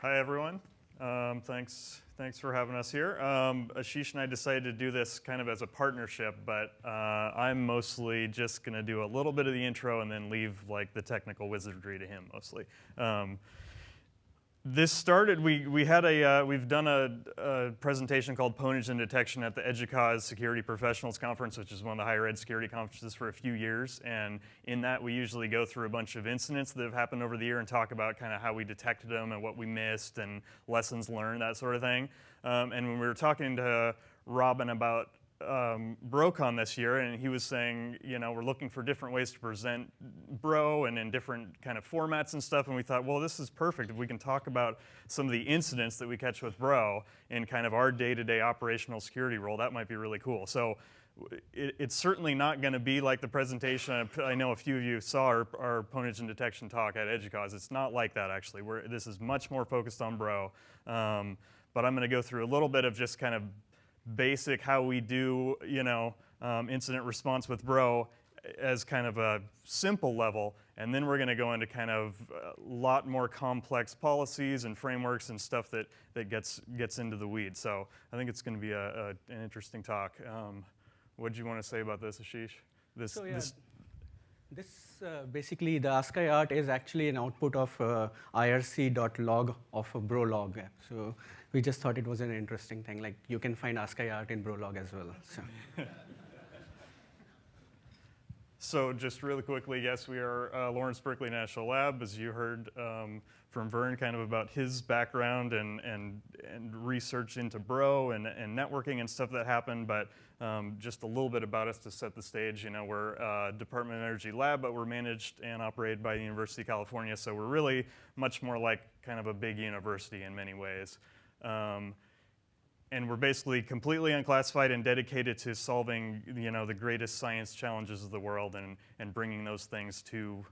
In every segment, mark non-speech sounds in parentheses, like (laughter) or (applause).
Hi, everyone. Um, thanks, thanks for having us here. Um, Ashish and I decided to do this kind of as a partnership, but uh, I'm mostly just going to do a little bit of the intro and then leave like the technical wizardry to him mostly. Um, this started, we, we had a, uh, we've done a, a, presentation called Pwnage Detection at the EDUCAUSE Security Professionals Conference, which is one of the higher ed security conferences for a few years. And in that, we usually go through a bunch of incidents that have happened over the year and talk about kind of how we detected them and what we missed and lessons learned, that sort of thing. Um, and when we were talking to Robin about um, BroCon this year, and he was saying, you know, we're looking for different ways to present Bro and in different kind of formats and stuff. And we thought, well, this is perfect if we can talk about some of the incidents that we catch with Bro in kind of our day-to-day -day operational security role. That might be really cool. So it, it's certainly not going to be like the presentation. I know a few of you saw our, our Pwnage and detection talk at EDUCAUSE. It's not like that actually. We're, this is much more focused on Bro. Um, but I'm going to go through a little bit of just kind of basic how we do, you know, um, incident response with Bro as kind of a simple level, and then we're going to go into kind of a lot more complex policies and frameworks and stuff that, that gets, gets into the weeds. So I think it's going to be a, a, an interesting talk. Um, what do you want to say about this, Ashish? This, so, yeah, this, this uh, basically, the ASCII art is actually an output of uh, irc.log of a bro log. So we just thought it was an interesting thing. Like you can find ASCII art in Brolog as well. So. (laughs) so just really quickly, yes, we are uh, Lawrence Berkeley National Lab, as you heard um, from Vern, kind of about his background and, and, and research into Bro and, and networking and stuff that happened, but um, just a little bit about us to set the stage. You know, we're a Department of Energy lab, but we're managed and operated by the University of California, so we're really much more like kind of a big university in many ways. Um, and we're basically completely unclassified and dedicated to solving you know, the greatest science challenges of the world and, and bringing those things to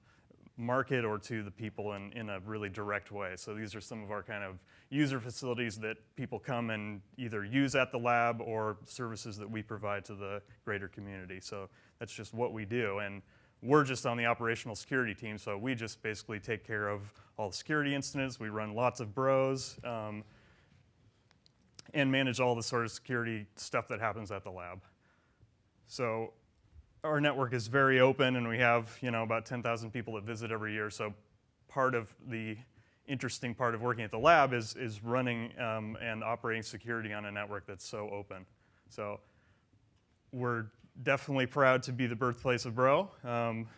market or to the people in, in a really direct way. So these are some of our kind of user facilities that people come and either use at the lab or services that we provide to the greater community. So that's just what we do. And we're just on the operational security team, so we just basically take care of all the security incidents. We run lots of bros. Um, and manage all the sort of security stuff that happens at the lab. So our network is very open and we have you know, about 10,000 people that visit every year. So part of the interesting part of working at the lab is, is running um, and operating security on a network that's so open. So we're definitely proud to be the birthplace of Bro. Um,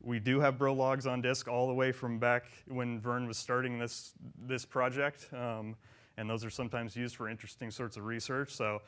we do have Bro logs on disk all the way from back when Vern was starting this, this project. Um, and those are sometimes used for interesting sorts of research. So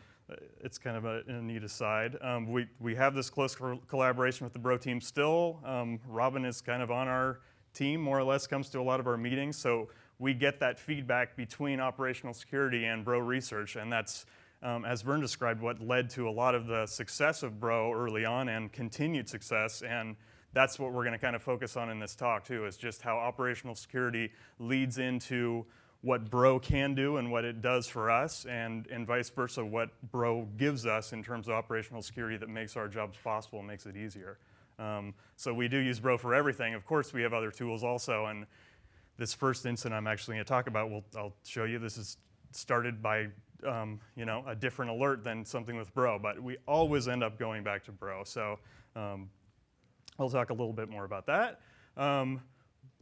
it's kind of a, a neat aside. Um, we, we have this close co collaboration with the Bro team still. Um, Robin is kind of on our team, more or less, comes to a lot of our meetings. So we get that feedback between operational security and Bro research, and that's, um, as Vern described, what led to a lot of the success of Bro early on and continued success. And that's what we're going to kind of focus on in this talk, too, is just how operational security leads into what Bro can do and what it does for us, and, and vice versa, what Bro gives us in terms of operational security that makes our jobs possible and makes it easier. Um, so we do use Bro for everything. Of course, we have other tools also, and this first incident I'm actually going to talk about, we'll, I'll show you, this is started by um, you know, a different alert than something with Bro, but we always end up going back to Bro. So um, I'll talk a little bit more about that.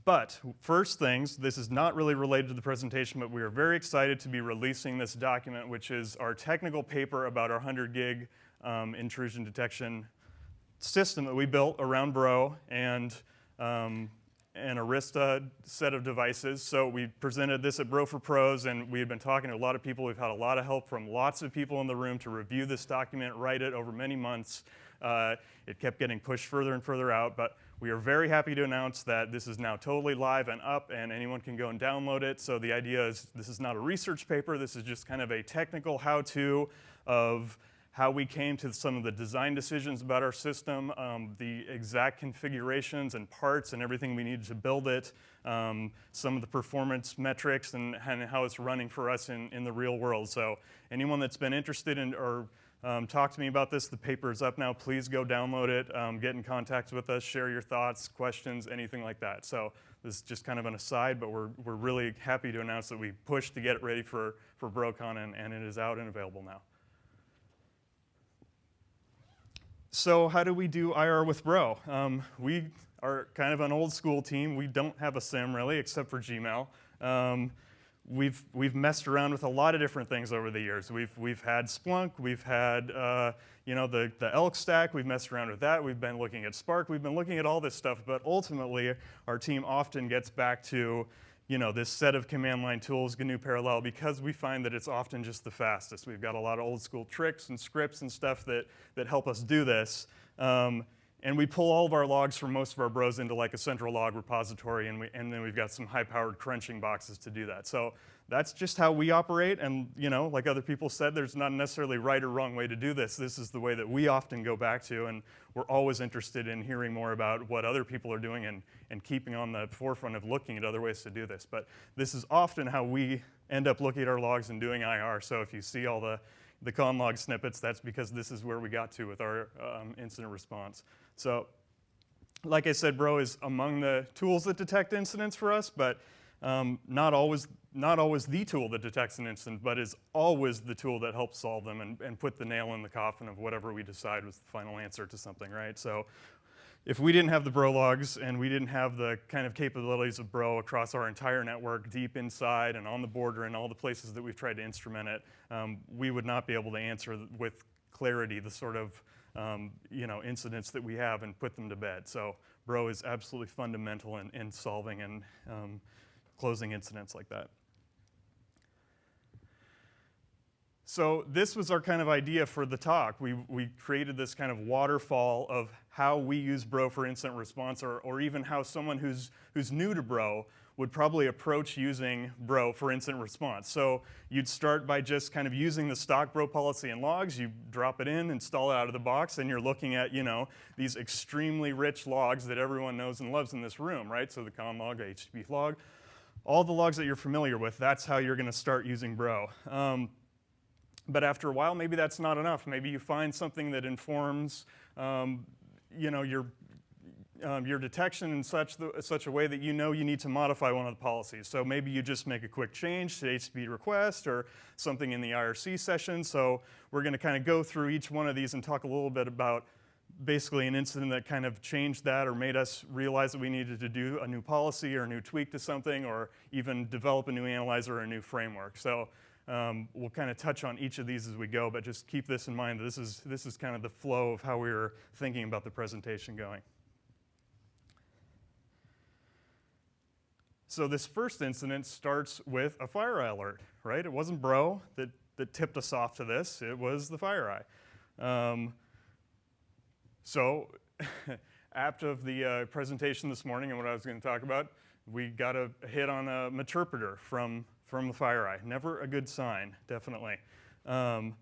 But first things, this is not really related to the presentation, but we are very excited to be releasing this document, which is our technical paper about our 100 gig um, intrusion detection system that we built around Bro and um, an Arista set of devices. So we presented this at Bro for Pros, and we've been talking to a lot of people. We've had a lot of help from lots of people in the room to review this document, write it over many months. Uh, it kept getting pushed further and further out, but we are very happy to announce that this is now totally live and up and anyone can go and download it. So the idea is this is not a research paper, this is just kind of a technical how-to of how we came to some of the design decisions about our system, um, the exact configurations and parts and everything we needed to build it, um, some of the performance metrics and, and, how it's running for us in, in the real world. So anyone that's been interested in or um, talk to me about this. The paper is up now. Please go download it, um, get in contact with us, share your thoughts, questions, anything like that. So this is just kind of an aside, but we're, we're really happy to announce that we pushed to get it ready for, for BroCon, and, and it is out and available now. So how do we do IR with Bro? Um, we are kind of an old school team. We don't have a SIEM really, except for Gmail. We've we've messed around with a lot of different things over the years. We've we've had Splunk, we've had uh, you know the the Elk stack. We've messed around with that. We've been looking at Spark. We've been looking at all this stuff. But ultimately, our team often gets back to you know this set of command line tools, GNU Parallel, because we find that it's often just the fastest. We've got a lot of old school tricks and scripts and stuff that that help us do this. Um, and we pull all of our logs from most of our bros into like a central log repository, and, we, and then we've got some high-powered crunching boxes to do that. So that's just how we operate, and you know, like other people said, there's not necessarily right or wrong way to do this. This is the way that we often go back to, and we're always interested in hearing more about what other people are doing and, and keeping on the forefront of looking at other ways to do this. But this is often how we end up looking at our logs and doing IR. So if you see all the the conlog snippets, that's because this is where we got to with our um, incident response. So like I said, Bro is among the tools that detect incidents for us, but um, not, always, not always the tool that detects an incident, but is always the tool that helps solve them and, and put the nail in the coffin of whatever we decide was the final answer to something, right? So if we didn't have the Bro logs and we didn't have the kind of capabilities of Bro across our entire network, deep inside and on the border and all the places that we've tried to instrument it, um, we would not be able to answer with clarity the sort of um, you know, incidents that we have and put them to bed. So Bro is absolutely fundamental in, in solving and um, closing incidents like that. So this was our kind of idea for the talk. We, we created this kind of waterfall of how we use Bro for incident response or, or even how someone who's, who's new to Bro would probably approach using Bro for instant response. So you'd start by just kind of using the stock Bro policy and logs, you drop it in, install it out of the box, and you're looking at, you know, these extremely rich logs that everyone knows and loves in this room, right? So the con log, the HTTP log, all the logs that you're familiar with, that's how you're gonna start using Bro. Um, but after a while, maybe that's not enough. Maybe you find something that informs um, you know, your um, your detection in such, the, such a way that you know you need to modify one of the policies. So maybe you just make a quick change to HTTP request or something in the IRC session. So we're going to kind of go through each one of these and talk a little bit about basically an incident that kind of changed that or made us realize that we needed to do a new policy or a new tweak to something or even develop a new analyzer or a new framework. So um, we'll kind of touch on each of these as we go, but just keep this in mind. This is, this is kind of the flow of how we were thinking about the presentation going. So this first incident starts with a FireEye alert, right? It wasn't Bro that, that tipped us off to this. It was the FireEye. Um, so (laughs) after the uh, presentation this morning and what I was going to talk about, we got a, hit on a meterpreter from, from the FireEye. Never a good sign, definitely. Um,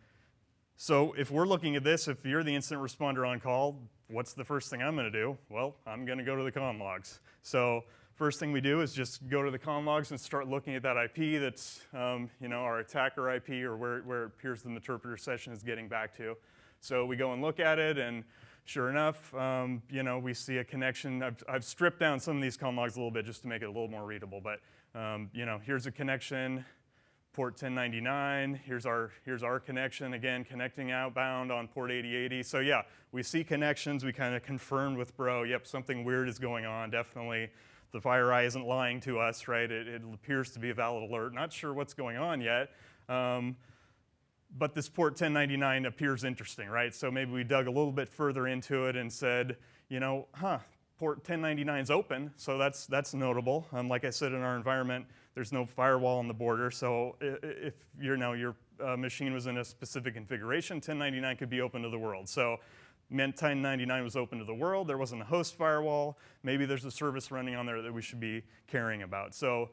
so if we're looking at this, if you're the incident responder on call, what's the first thing I'm going to do? Well, I'm going to go to the con logs. So First thing we do is just go to the con logs and start looking at that IP that's, um, you know, our attacker IP or where, where it appears the Meterpreter session is getting back to. So we go and look at it and sure enough, um, you know, we see a connection. I've, I've, stripped down some of these con logs a little bit just to make it a little more readable, but um, you know, here's a connection, port 1099, here's our, here's our connection, again, connecting outbound on port 8080. So yeah, we see connections, we kind of confirmed with bro, yep, something weird is going on, definitely the FireEye isn't lying to us, right? It, it, appears to be a valid alert. Not sure what's going on yet. Um, but this port 1099 appears interesting, right? So maybe we dug a little bit further into it and said, you know, huh, port 1099 is open, so that's, that's notable. Um, like I said, in our environment, there's no firewall on the border, so if you're know, your uh, machine was in a specific configuration, 1099 could be open to the world. So 1099 was open to the world. There wasn't a host firewall. Maybe there's a service running on there that we should be caring about. So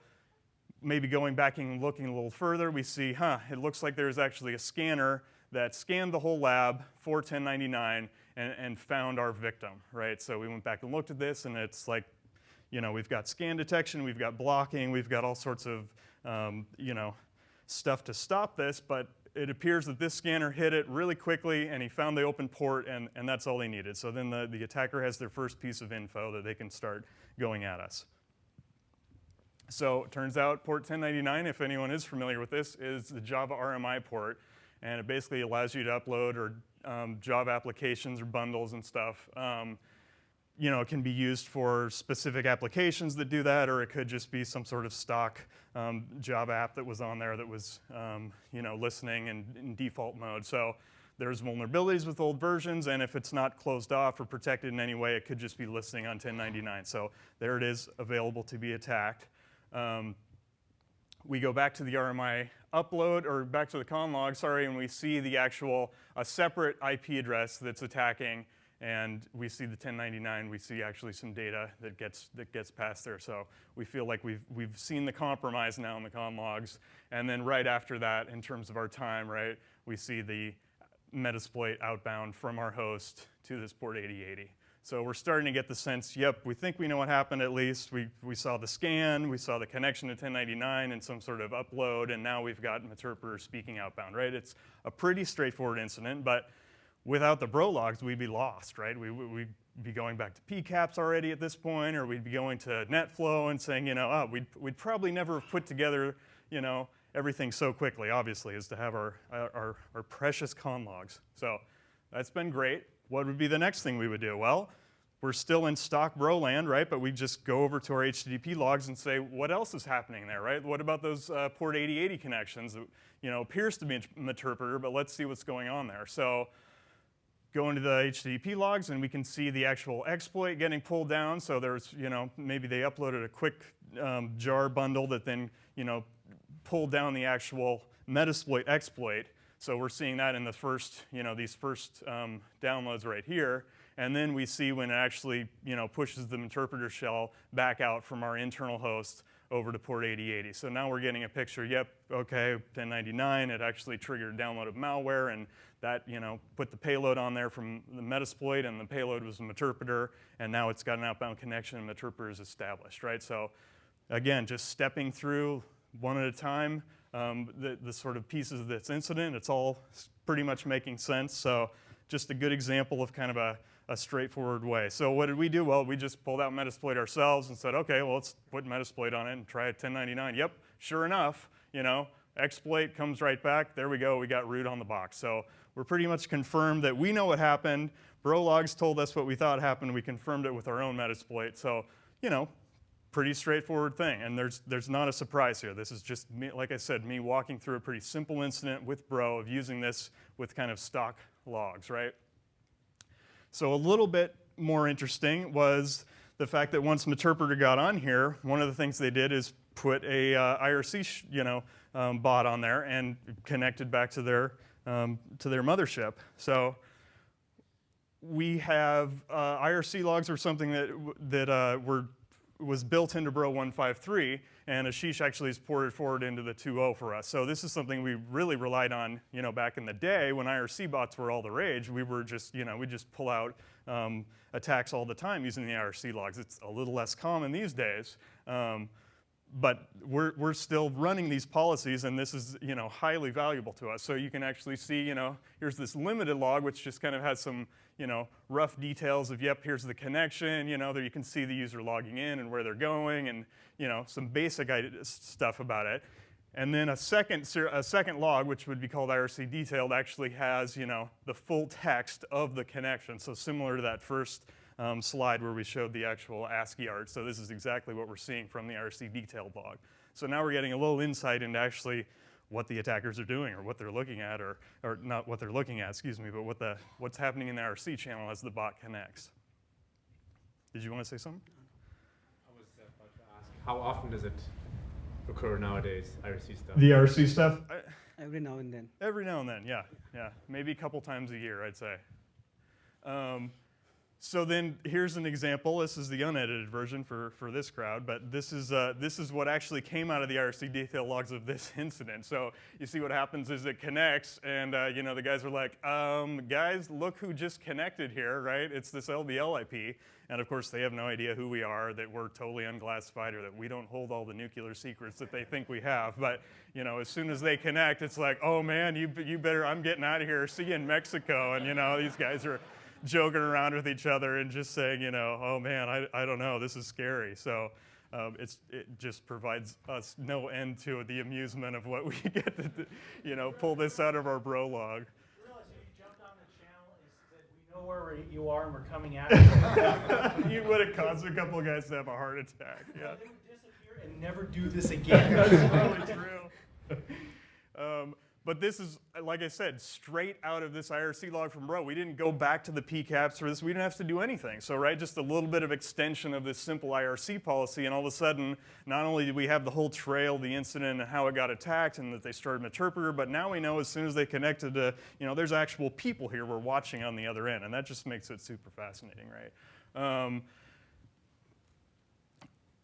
maybe going back and looking a little further, we see, huh, it looks like there's actually a scanner that scanned the whole lab for 1099 and, and found our victim, right? So we went back and looked at this, and it's like, you know, we've got scan detection, we've got blocking, we've got all sorts of, um, you know, stuff to stop this, but it appears that this scanner hit it really quickly and he found the open port and, and that's all he needed. So then the, the attacker has their first piece of info that they can start going at us. So it turns out port 1099, if anyone is familiar with this, is the Java RMI port. And it basically allows you to upload or um, Java applications or bundles and stuff. Um, you know, it can be used for specific applications that do that, or it could just be some sort of stock um, Java app that was on there that was, um, you know, listening in, in default mode. So there's vulnerabilities with old versions, and if it's not closed off or protected in any way, it could just be listening on 1099. So there it is, available to be attacked. Um, we go back to the RMI upload, or back to the con log, sorry, and we see the actual, a separate IP address that's attacking, and we see the 1099, we see actually some data that gets, that gets passed there. So we feel like we've, we've seen the compromise now in the con logs. And then right after that, in terms of our time, right, we see the Metasploit outbound from our host to this port 8080. So we're starting to get the sense, yep, we think we know what happened at least. We, we saw the scan, we saw the connection to 1099 and some sort of upload, and now we've got Meterpreter speaking outbound, right? It's a pretty straightforward incident, but without the bro logs, we'd be lost, right? We, would be going back to PCAPs already at this point, or we'd be going to NetFlow and saying, you know, oh, we'd, we'd probably never have put together, you know, everything so quickly, obviously, as to have our, our, our precious con logs. So that's been great. What would be the next thing we would do? Well, we're still in stock bro land, right? But we just go over to our HTTP logs and say, what else is happening there, right? What about those uh, port 8080 connections? That, you know, appears to be an Meterpreter, but let's see what's going on there. So go into the HTTP logs and we can see the actual exploit getting pulled down. So there's, you know, maybe they uploaded a quick um, jar bundle that then, you know, pulled down the actual Metasploit exploit. So we're seeing that in the first, you know, these first um, downloads right here. And then we see when it actually, you know, pushes the Meterpreter shell back out from our internal host over to port 8080. So now we're getting a picture, yep, okay, 1099, it actually triggered download of malware and that, you know, put the payload on there from the Metasploit and the payload was a Meterpreter and now it's got an outbound connection and the Meterpreter is established, right? So again, just stepping through one at a time, um, the, the sort of pieces of this incident, it's all pretty much making sense. So just a good example of kind of a, a straightforward way. So what did we do? Well, we just pulled out Metasploit ourselves and said, okay, well, let's put Metasploit on it and try a 1099. Yep, sure enough, you know, exploit comes right back. There we go, we got root on the box. So we're pretty much confirmed that we know what happened. Bro logs told us what we thought happened. We confirmed it with our own Metasploit. So, you know, pretty straightforward thing. And there's, there's not a surprise here. This is just, me, like I said, me walking through a pretty simple incident with Bro of using this with kind of stock logs, right? So a little bit more interesting was the fact that once Meterpreter got on here, one of the things they did is put a uh, IRC you know, um, bot on there and connected back to their, um, to their mothership. So we have uh, IRC logs or something that, that uh, were was built into Bro 153, and Ashish actually has ported forward into the 2.0 for us. So this is something we really relied on, you know, back in the day when IRC bots were all the rage. We were just, you know, we just pull out um, attacks all the time using the IRC logs. It's a little less common these days. Um, but we're, we're still running these policies and this is you know highly valuable to us. So you can actually see, you know, here's this limited log which just kind of has some you know rough details of yep, here's the connection, you know, there you can see the user logging in and where they're going and you know some basic stuff about it. And then a second, a second log, which would be called IRC detailed, actually has you know the full text of the connection. So similar to that first um, slide where we showed the actual ASCII art. So this is exactly what we're seeing from the IRC detail log. So now we're getting a little insight into actually what the attackers are doing or what they're looking at or, or not what they're looking at, excuse me, but what the, what's happening in the IRC channel as the bot connects. Did you want to say something? I was about to ask, how often does it occur nowadays, IRC stuff? The IRC stuff? Every now and then. Every now and then, yeah, yeah. Maybe a couple times a year, I'd say. Um, so then here's an example. This is the unedited version for, for this crowd, but this is, uh, this is what actually came out of the IRC detail logs of this (laughs) incident. So you see what happens is it connects, and uh, you know the guys are like, um, guys, look who just connected here, right? It's this LBL IP, and of course they have no idea who we are, that we're totally unclassified, or that we don't hold all the nuclear secrets that they think we have. But you know, as soon as they connect, it's like, oh man, you, you better, I'm getting out of here. See you in Mexico, and you know these guys are joking around with each other and just saying, you know, oh man, I, I don't know, this is scary. So um, it's, it just provides us no end to the amusement of what we (laughs) get to, you know, pull this out of our bro log. You realize if you jumped on the channel we know where you are and we're coming at you. (laughs) you would have caused a couple of guys to have a heart attack. Yeah. They would disappear and never do this again. (laughs) That's probably true. Um, but this is, like I said, straight out of this IRC log from Bro. We didn't go back to the PCAPs for this. We didn't have to do anything. So, right, just a little bit of extension of this simple IRC policy, and all of a sudden, not only did we have the whole trail, the incident, and how it got attacked, and that they started Meterpreter, but now we know as soon as they connected to, you know, there's actual people here we're watching on the other end, and that just makes it super fascinating, right? Um,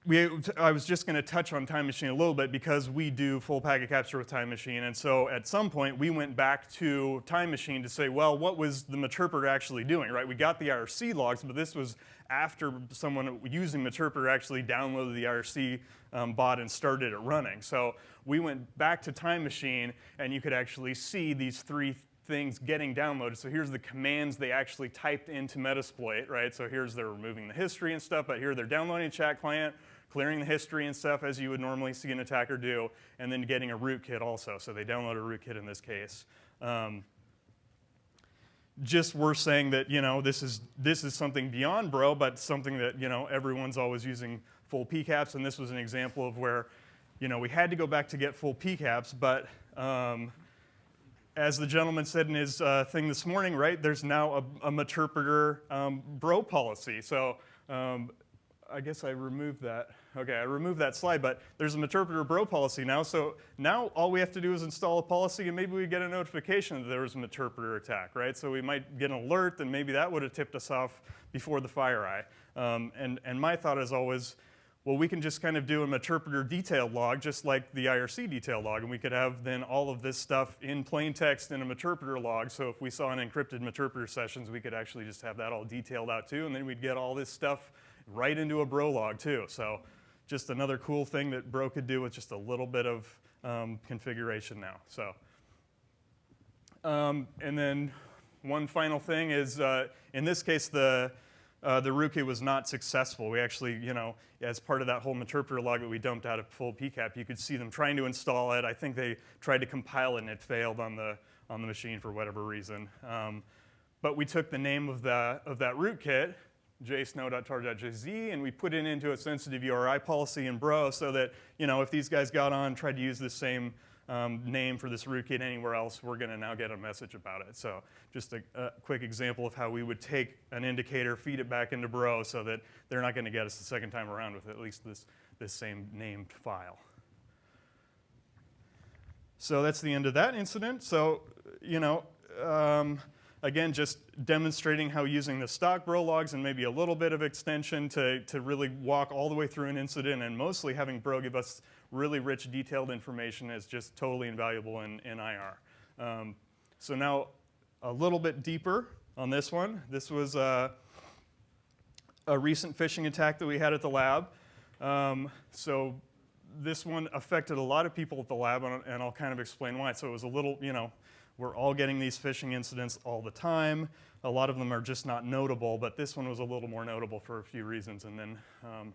we, I was just going to touch on Time Machine a little bit because we do full packet capture with Time Machine. And so at some point, we went back to Time Machine to say, well, what was the Meterpreter actually doing, right? We got the IRC logs, but this was after someone using Meterpreter actually downloaded the IRC um, bot and started it running. So we went back to Time Machine, and you could actually see these three things getting downloaded. So here's the commands they actually typed into Metasploit, right? So here's they're removing the history and stuff, but here they're downloading chat client, clearing the history and stuff as you would normally see an attacker do, and then getting a rootkit also. So they download a rootkit in this case. Um, just we're saying that you know this is this is something beyond bro, but something that you know everyone's always using full PCAPs, and this was an example of where you know we had to go back to get full PCAPs, but um, as the gentleman said in his uh, thing this morning, right? There's now a, a um, bro policy, so. Um, I guess I removed that. Okay, I removed that slide, but there's a Meterpreter bro policy now. So now all we have to do is install a policy and maybe we get a notification that there was a Meterpreter attack, right? So we might get an alert and maybe that would have tipped us off before the FireEye. Um, and, and my thought is always, well, we can just kind of do a Meterpreter detailed log just like the IRC detail log, and we could have then all of this stuff in plain text in a Meterpreter log. So if we saw an encrypted Meterpreter sessions, we could actually just have that all detailed out too, and then we'd get all this stuff right into a bro log too. So just another cool thing that bro could do with just a little bit of um, configuration now. So, um, and then one final thing is, uh, in this case, the uh, the rootkit was not successful. We actually, you know, as part of that whole Meterpreter log that we dumped out of full PCAP, you could see them trying to install it. I think they tried to compile it and it failed on the on the machine for whatever reason. Um, but we took the name of, the, of that rootkit jsnow.tar.jz, and we put it into a sensitive URI policy in Bro so that, you know, if these guys got on, tried to use the same um, name for this rootkit anywhere else, we're going to now get a message about it. So just a, a, quick example of how we would take an indicator, feed it back into Bro so that they're not going to get us the second time around with at least this, this same named file. So that's the end of that incident. So, you know, um, again, just demonstrating how using the stock bro logs and maybe a little bit of extension to, to really walk all the way through an incident and mostly having bro give us really rich detailed information is just totally invaluable in, in IR. Um, so now a little bit deeper on this one. This was uh, a recent phishing attack that we had at the lab. Um, so this one affected a lot of people at the lab, and I'll kind of explain why. So it was a little, you know, we're all getting these phishing incidents all the time. A lot of them are just not notable, but this one was a little more notable for a few reasons, and then um,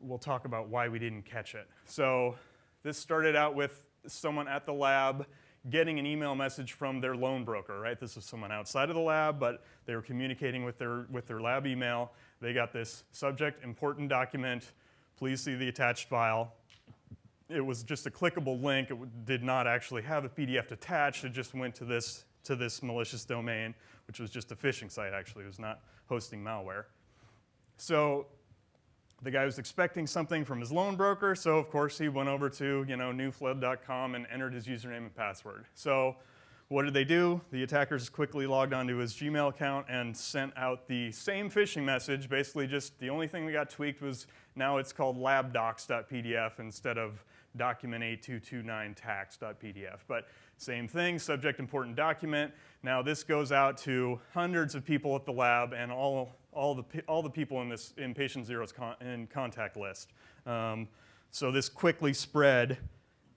we'll talk about why we didn't catch it. So this started out with someone at the lab getting an email message from their loan broker, right? This is someone outside of the lab, but they were communicating with their, with their lab email. They got this subject, important document, please see the attached file it was just a clickable link. It did not actually have a PDF attached. It just went to this, to this malicious domain, which was just a phishing site, actually. It was not hosting malware. So the guy was expecting something from his loan broker, so of course he went over to you know newflood.com and entered his username and password. So what did they do? The attackers quickly logged onto his Gmail account and sent out the same phishing message. Basically, just the only thing that got tweaked was now it's called labdocs.pdf instead of document8229tax.pdf. But same thing, subject important document. Now this goes out to hundreds of people at the lab and all, all, the, all the people in this in patient zero's con, in contact list. Um, so this quickly spread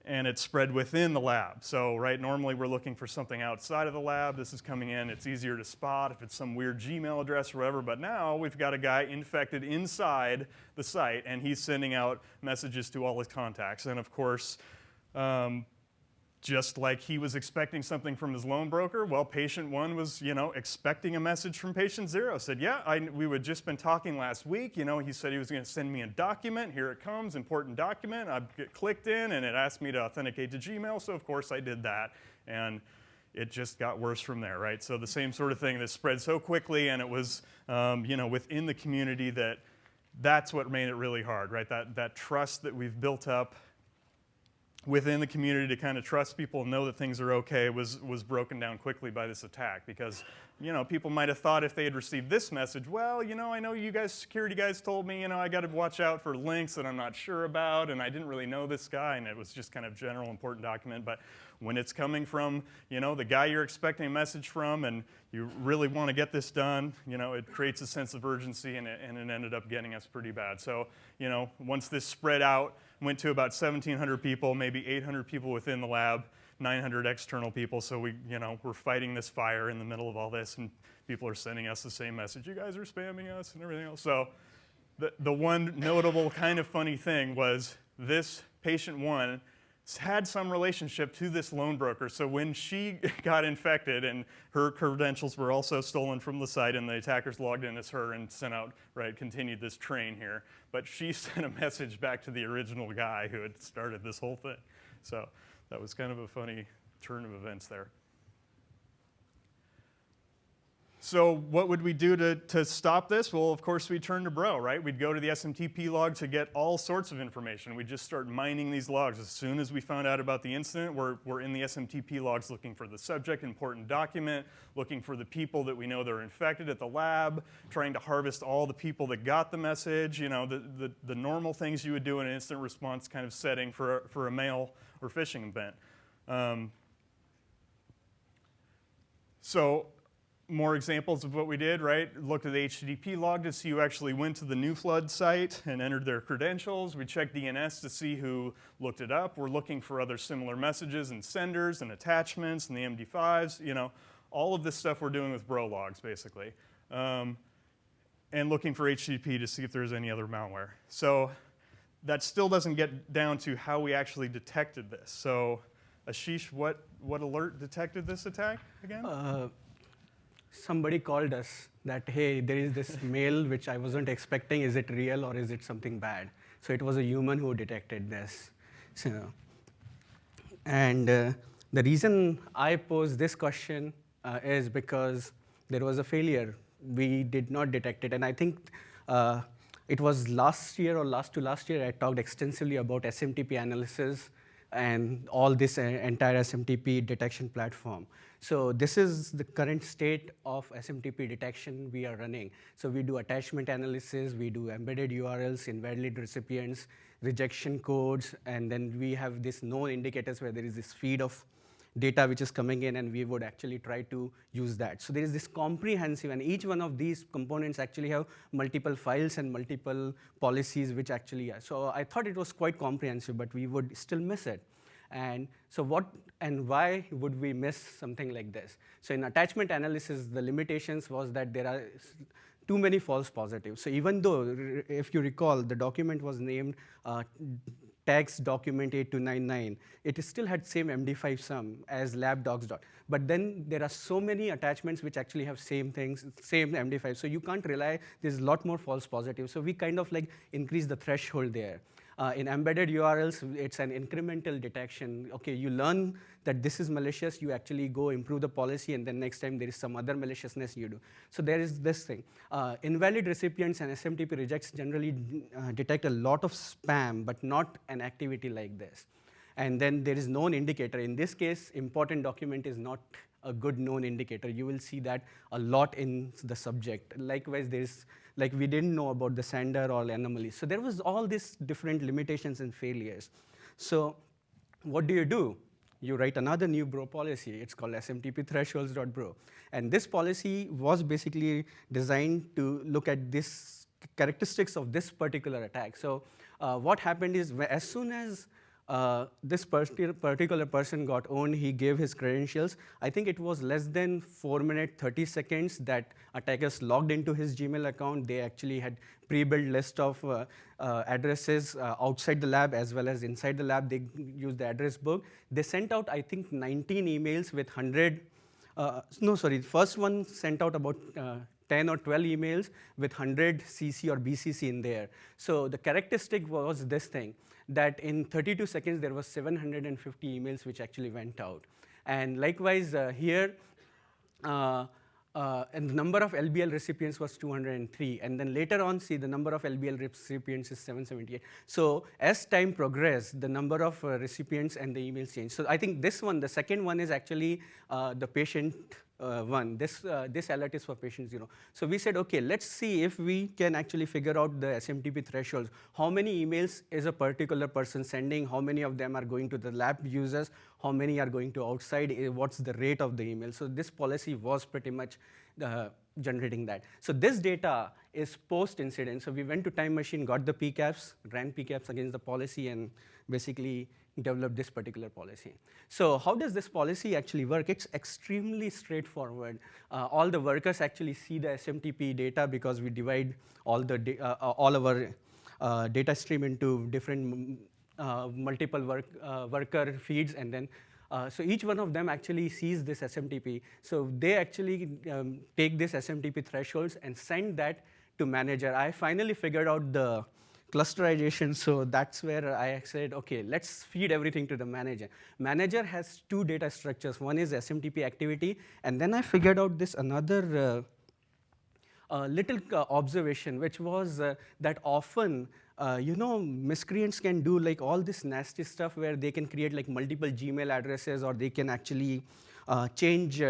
and it's spread within the lab. So, right, normally we're looking for something outside of the lab. This is coming in, it's easier to spot if it's some weird Gmail address or whatever, but now we've got a guy infected inside the site and he's sending out messages to all his contacts. And of course, um, just like he was expecting something from his loan broker, well, patient one was, you know, expecting a message from patient zero. Said, yeah, I, we had just been talking last week. You know, he said he was going to send me a document. Here it comes, important document. I clicked in and it asked me to authenticate to Gmail. So of course I did that, and it just got worse from there, right? So the same sort of thing that spread so quickly, and it was, um, you know, within the community that that's what made it really hard, right? That that trust that we've built up within the community to kind of trust people and know that things are okay was, was broken down quickly by this attack because you know people might have thought if they had received this message well you know i know you guys security guys told me you know i got to watch out for links that i'm not sure about and i didn't really know this guy and it was just kind of general important document but when it's coming from you know the guy you're expecting a message from and you really want to get this done you know it creates a sense of urgency and it, and it ended up getting us pretty bad. So you know once this spread out went to about 1,700 people, maybe 800 people within the lab, 900 external people. So we, you know, we're fighting this fire in the middle of all this, and people are sending us the same message. You guys are spamming us and everything else. So the, the one notable kind of funny thing was this patient one had some relationship to this loan broker. So when she (laughs) got infected and her credentials were also stolen from the site and the attackers logged in as her and sent out, right, continued this train here. But she (laughs) sent a message back to the original guy who had started this whole thing. So that was kind of a funny turn of events there. So what would we do to, to stop this? Well, of course, we'd turn to Bro, right? We'd go to the SMTP log to get all sorts of information. We'd just start mining these logs. As soon as we found out about the incident, we're, we're in the SMTP logs looking for the subject, important document, looking for the people that we know that are infected at the lab, trying to harvest all the people that got the message, you know, the, the, the normal things you would do in an instant response kind of setting for a, for a mail or phishing event. Um, so more examples of what we did, right? Looked at the HTTP log to see who actually went to the new flood site and entered their credentials. We checked DNS to see who looked it up. We're looking for other similar messages and senders and attachments and the MD5s, you know, all of this stuff we're doing with bro logs, basically. Um, and looking for HTTP to see if there's any other malware. So that still doesn't get down to how we actually detected this. So Ashish, what, what alert detected this attack again? Uh, somebody called us that, hey, there is this (laughs) mail which I wasn't expecting. Is it real or is it something bad? So it was a human who detected this. So, and uh, the reason I posed this question uh, is because there was a failure. We did not detect it. And I think uh, it was last year or last to last year, I talked extensively about SMTP analysis and all this uh, entire SMTP detection platform. So this is the current state of SMTP detection we are running. So we do attachment analysis, we do embedded URLs, invalid recipients, rejection codes, and then we have this known indicators where there is this feed of data which is coming in and we would actually try to use that. So there is this comprehensive and each one of these components actually have multiple files and multiple policies which actually are. So I thought it was quite comprehensive but we would still miss it. And so what and why would we miss something like this? So in attachment analysis, the limitations was that there are too many false positives. So even though, if you recall, the document was named uh, document 8299, it still had same MD5 sum as lab docs dot. But then there are so many attachments which actually have same things, same MD5. So you can't rely, there's a lot more false positives. So we kind of like increase the threshold there. Uh, in embedded URLs, it's an incremental detection. Okay, you learn that this is malicious, you actually go improve the policy, and then next time there is some other maliciousness you do. So there is this thing. Uh, invalid recipients and SMTP rejects generally uh, detect a lot of spam, but not an activity like this. and then there is known indicator. In this case, important document is not a good known indicator. You will see that a lot in the subject. Likewise, there's like we didn't know about the sender or anomaly. So there was all these different limitations and failures. So what do you do? You write another new bro policy. It's called SMTP thresholds.bro. And this policy was basically designed to look at this characteristics of this particular attack. So uh, what happened is as soon as uh, this particular person got owned, he gave his credentials. I think it was less than 4 minutes, 30 seconds that attackers logged into his Gmail account. They actually had pre-built list of uh, uh, addresses uh, outside the lab as well as inside the lab. They used the address book. They sent out, I think, 19 emails with 100, uh, no, sorry, the first one sent out about uh, 10 or 12 emails with 100 CC or BCC in there. So the characteristic was this thing that in 32 seconds, there was 750 emails which actually went out. And likewise, uh, here, uh, uh, and the number of LBL recipients was 203. And then later on, see, the number of LBL recipients is 778. So as time progressed, the number of uh, recipients and the emails changed. So I think this one, the second one is actually uh, the patient uh, one. This, uh, this alert is for patient zero. So we said, okay, let's see if we can actually figure out the SMTP thresholds. How many emails is a particular person sending? How many of them are going to the lab users? How many are going to outside? Eh, what's the rate of the email? So this policy was pretty much uh, generating that. So this data is post-incident. So we went to Time Machine, got the PCAPs, ran PCAPs against the policy, and basically developed this particular policy. So how does this policy actually work? It's extremely straightforward. Uh, all the workers actually see the SMTP data because we divide all, the uh, uh, all our uh, data stream into different uh, multiple work, uh, worker feeds and then so each one of them actually sees this SMTP. So they actually um, take this SMTP thresholds and send that to manager. I finally figured out the clusterization, (laughs) so that's where I said, okay, let's feed everything to the manager. Manager has two data structures. One is SMTP activity, and then I figured out this another uh, uh, little uh, observation, which was uh, that often, uh, you know, miscreants can do like all this nasty stuff where they can create like multiple Gmail addresses or they can actually uh, change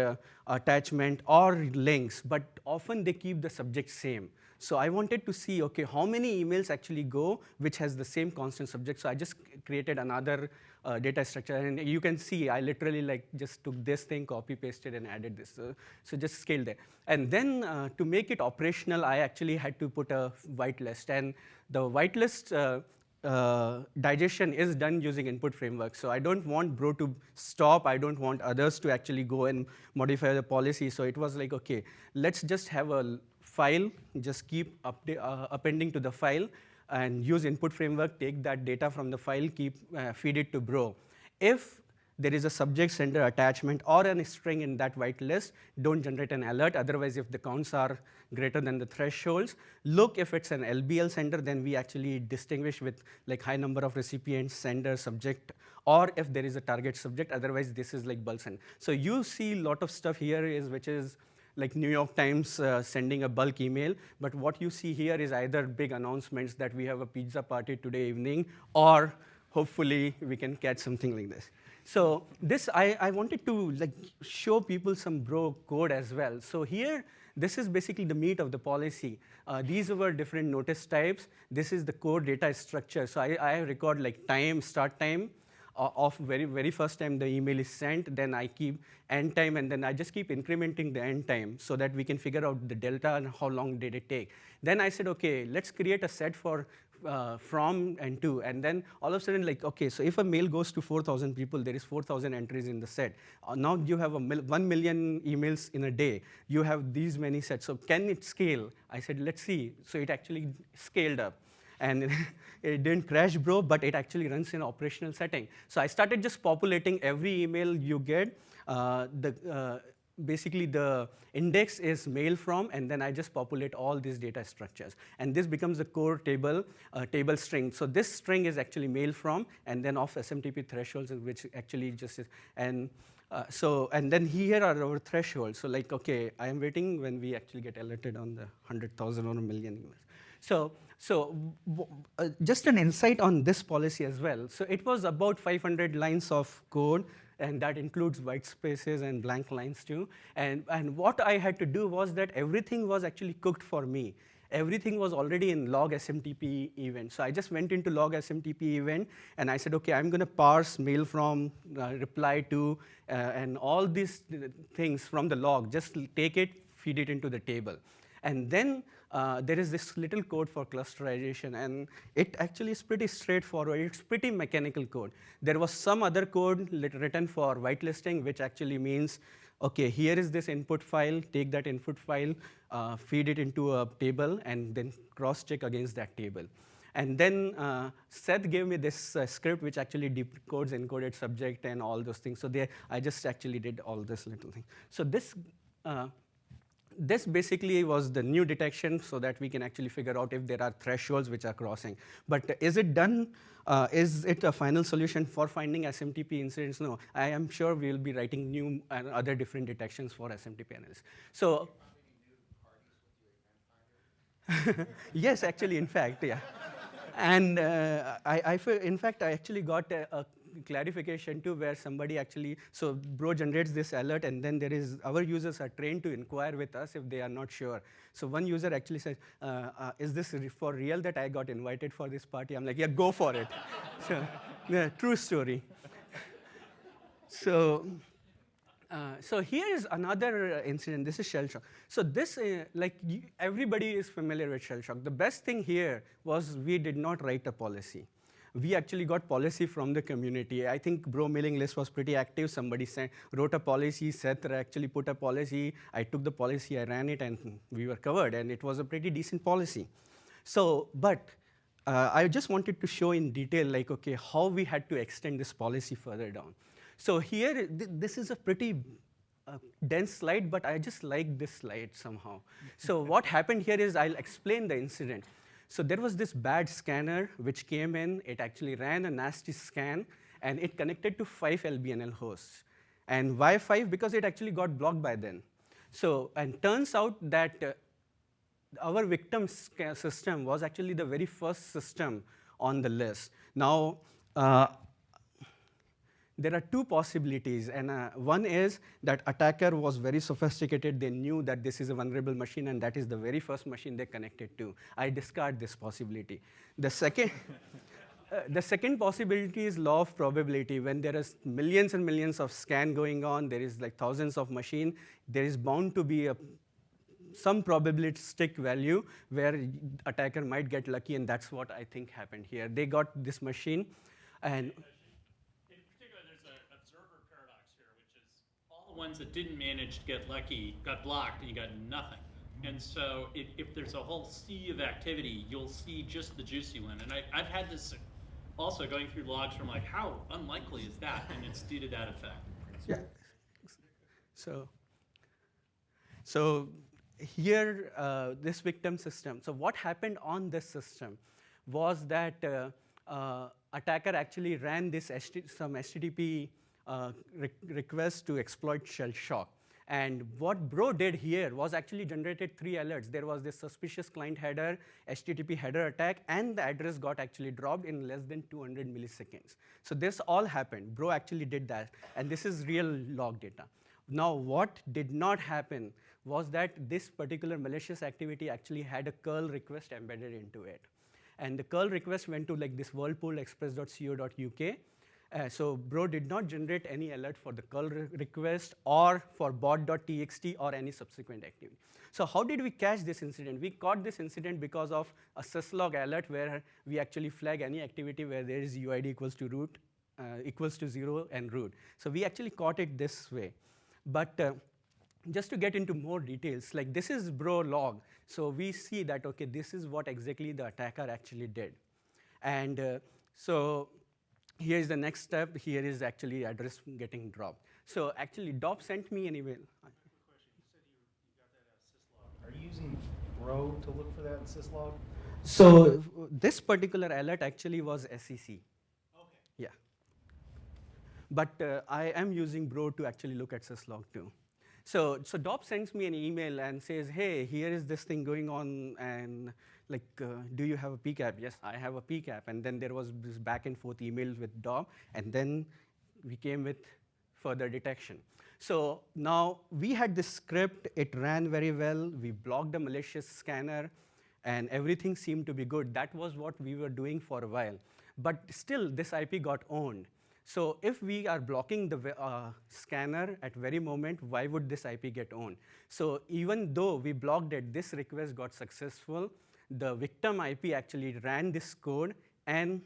attachment or links, but often they keep the subject same. So I wanted to see, okay, how many emails actually go which has the same constant subject. So I just created another uh, data structure. And you can see I literally like just took this thing, copy pasted and added this. So, so just scale there. And then uh, to make it operational, I actually had to put a whitelist. And the whitelist uh, uh, digestion is done using input framework. So I don't want Bro to stop. I don't want others to actually go and modify the policy. So it was like, okay, let's just have a file, just keep uh, appending to the file and use input framework, take that data from the file, keep uh, feed it to Bro. If there is a subject sender attachment or a string in that whitelist, don't generate an alert. Otherwise, if the counts are greater than the thresholds, look if it's an LBL sender, then we actually distinguish with like high number of recipients, sender, subject, or if there is a target subject, otherwise this is like bulk send. So you see a lot of stuff here is which is like New York Times uh, sending a bulk email, but what you see here is either big announcements that we have a pizza party today evening, or hopefully we can catch something like this. So this, I, I wanted to like show people some bro code as well. So here, this is basically the meat of the policy. Uh, these were different notice types. This is the core data structure. So I, I record like time, start time, uh, of very, very first time the email is sent, then I keep end time, and then I just keep incrementing the end time so that we can figure out the delta and how long did it take. Then I said, okay, let's create a set for uh, from and to, and then all of a sudden, like, okay, so if a mail goes to 4,000 people, there is 4,000 entries in the set. Uh, now you have a mil 1 million emails in a day. You have these many sets. So can it scale? I said, let's see. So it actually scaled up and (laughs) it didn't crash, bro, but it actually runs in operational setting. So I started just populating every email you get. Uh, the, uh, basically, the index is mail from, and then I just populate all these data structures. And this becomes the core table, uh, table string. So this string is actually mail from, and then of SMTP thresholds, which actually just is, and uh, so, and then here are our thresholds. So like, okay, I am waiting when we actually get alerted on the 100,000 or a million emails. So, so uh, just an insight on this policy as well. So it was about 500 lines of code, and that includes white spaces and blank lines too. And, and what I had to do was that everything was actually cooked for me. Everything was already in log SMTP event. So I just went into log SMTP event, and I said, okay, I'm going to parse mail from uh, reply to, uh, and all these uh, things from the log. Just take it, feed it into the table. And then uh, there is this little code for clusterization, and it actually is pretty straightforward. It's pretty mechanical code. There was some other code written for whitelisting, which actually means, okay, here is this input file, take that input file, uh, feed it into a table, and then cross-check against that table. And then uh, Seth gave me this uh, script which actually decodes encoded subject and all those things. So there, I just actually did all this little thing. So this uh, this basically was the new detection so that we can actually figure out if there are thresholds which are crossing. But is it done? Uh, is it a final solution for finding SMTP incidents? No, I am sure we will be writing new and other different detections for SMTP analysis. So, (laughs) yes, actually, in fact, yeah. And uh, I, I, in fact, I actually got a, a clarification too where somebody actually, so Bro generates this alert and then there is, our users are trained to inquire with us if they are not sure. So one user actually says, uh, uh, is this for real that I got invited for this party? I'm like, yeah, go for it. (laughs) so, yeah, true story. (laughs) so, uh, so here is another incident. This is shell shock. So this, uh, like everybody is familiar with shell shock. The best thing here was we did not write a policy. We actually got policy from the community. I think Bro mailing list was pretty active. Somebody sent, wrote a policy. Seth actually put a policy. I took the policy, I ran it, and we were covered. And it was a pretty decent policy. So, but uh, I just wanted to show in detail, like, okay, how we had to extend this policy further down. So here, th this is a pretty uh, dense slide, but I just like this slide somehow. so what happened here is I'll explain the incident. So there was this bad scanner which came in. It actually ran a nasty scan, and it connected to five LBNL hosts. And why five? Because it actually got blocked by then. So, and turns out that uh, our victim system was actually the very first system on the list. Now, uh, there are two possibilities, and uh, one is that attacker was very sophisticated. They knew that this is a vulnerable machine, and that is the very first machine they connected to. I discard this possibility. The second, (laughs) uh, the second possibility is law of probability. When there is millions and millions of scan going on, there is like thousands of machine. There is bound to be a some probabilistic value where attacker might get lucky, and that's what I think happened here. They got this machine, and In particular, there's an observer paradox here, which is all the ones that didn't manage to get lucky got blocked and you got nothing. And so if, if there's a whole sea of activity, you'll see just the juicy one. And I, I've had this also going through logs from like, how unlikely is that? And it's due to that effect. Yeah. So, so here, uh, this victim system. So what happened on this system was that uh, uh, attacker actually ran this HT, some HTTP uh, Uh, re request to exploit shell shock. And what Bro did here was actually generated three alerts. There was this suspicious client header, HTTP header attack, and the address got actually dropped in less than 200 milliseconds. So this all happened. Bro actually did that, and this is real log data. Now, what did not happen was that this particular malicious activity actually had a curl request embedded into it. And the curl request went to like this whirlpool.express.co.uk. Uh, so Bro did not generate any alert for the curl re request or for bot.txt or any subsequent activity. So how did we catch this incident? We caught this incident because of a syslog alert where we actually flag any activity where there is UID equals to root, uh, equals to zero and root. So we actually caught it this way. But uh, just to get into more details, like this is bro log. So we see that, okay, this is what exactly the attacker actually did. And uh, so here is the next step. Here is actually address getting dropped. So actually, Dop sent me an email. Are you using Bro to look for that in syslog? So this particular alert actually was SEC. Okay. Yeah. But uh, I am using Bro to actually look at syslog too. So, so Dop sends me an email and says, hey, here is this thing going on, and like, uh, do you have a PCAP? Yes, I have a PCAP. And then there was this back and forth emails with DOM, and then we came with further detection. So now we had this script, it ran very well, we blocked the malicious scanner, and everything seemed to be good. That was what we were doing for a while. But still, this IP got owned. So if we are blocking the uh, scanner at very moment, why would this IP get owned? So even though we blocked it, this request got successful. The victim IP actually ran this code and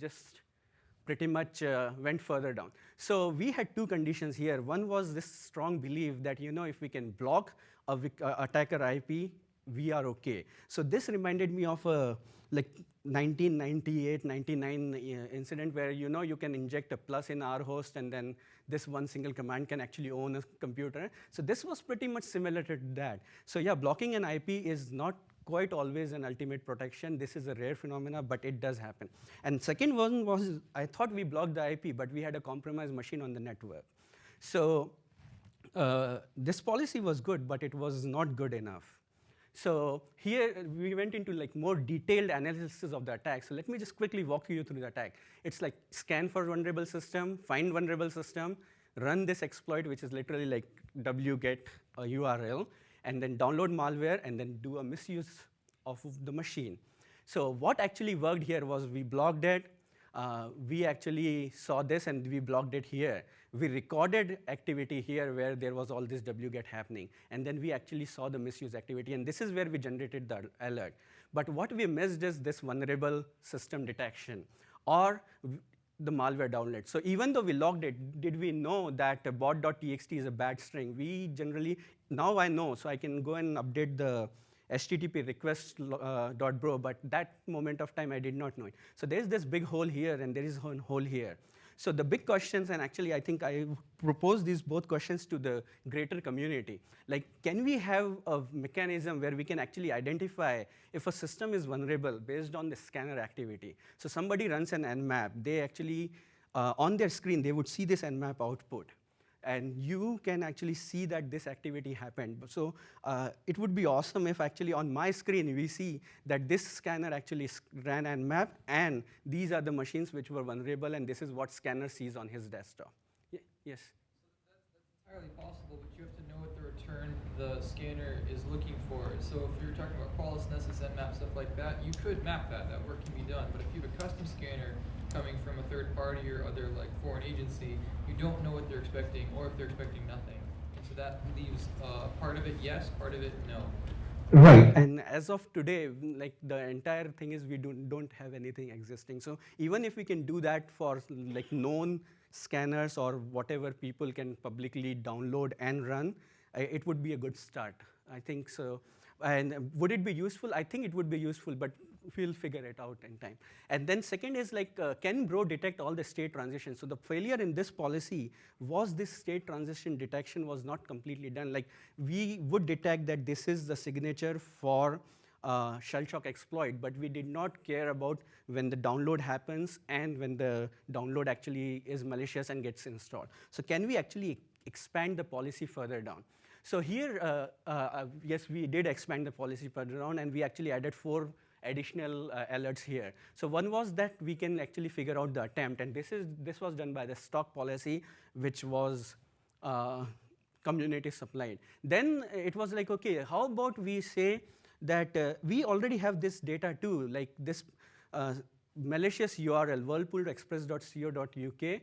just pretty much uh, went further down. So we had two conditions here. One was this strong belief that you know if we can block a uh, attacker IP, we are okay. So this reminded me of a like 1998, 99 uh, incident where you know you can inject a plus in our host and then this one single command can actually own a computer. So this was pretty much similar to that. So yeah, blocking an IP is not quite always an ultimate protection. This is a rare phenomena, but it does happen. And second one was, I thought we blocked the IP, but we had a compromised machine on the network. So uh, this policy was good, but it was not good enough. So here we went into like more detailed analysis of the attack. So let me just quickly walk you through the attack. It's like scan for vulnerable system, find vulnerable system, run this exploit, which is literally like wget a URL, and then download malware, and then do a misuse of the machine. So what actually worked here was we blocked it, uh, we actually saw this and we blocked it here. We recorded activity here where there was all this wget happening. And then we actually saw the misuse activity. And this is where we generated the alert. But what we missed is this vulnerable system detection or the malware download. So even though we logged it, did we know that bot.txt is a bad string? We generally, now I know, so I can go and update the HTTP request uh, bro, but that moment of time I did not know it. So there's this big hole here and there is a hole here. So the big questions, and actually I think I propose these both questions to the greater community. Like, can we have a mechanism where we can actually identify if a system is vulnerable based on the scanner activity? So somebody runs an nmap, they actually, uh, on their screen, they would see this nmap output and you can actually see that this activity happened. So uh, it would be awesome if actually on my screen we see that this scanner actually ran and nmap, and these are the machines which were vulnerable, and this is what scanner sees on his desktop. Yes? That's, entirely possible, but you have to know what the return the scanner is looking for. So if you're talking about Qualys, Nessus, nmap, stuff like that, you could map that. That work can be done. But if you have a custom scanner coming from a third party or other like foreign agency, you don't know what they're expecting or if they're expecting nothing. And so that leaves uh, part of it yes, part of it no. Right. And as of today, like the entire thing is we don't, don't have anything existing. So even if we can do that for like known scanners or whatever people can publicly download and run, it would be a good start. I think so. And would it be useful? I think it would be useful, but we'll figure it out in time. And then second is like, uh, can Bro detect all the state transitions? So the failure in this policy was this state transition detection was not completely done. Like we would detect that this is the signature for uh, shell shock exploit, but we did not care about when the download happens and when the download actually is malicious and gets installed. So can we actually expand the policy further down? So here, uh, uh, yes, we did expand the policy further down, and we actually added four additional uh, alerts here. So one was that we can actually figure out the attempt, and this, is, this was done by the stock policy, which was uh, community supplied. Then it was like, okay, how about we say that uh, we already have this data too, like this uh, malicious URL, whirlpoolexpress.co.uk,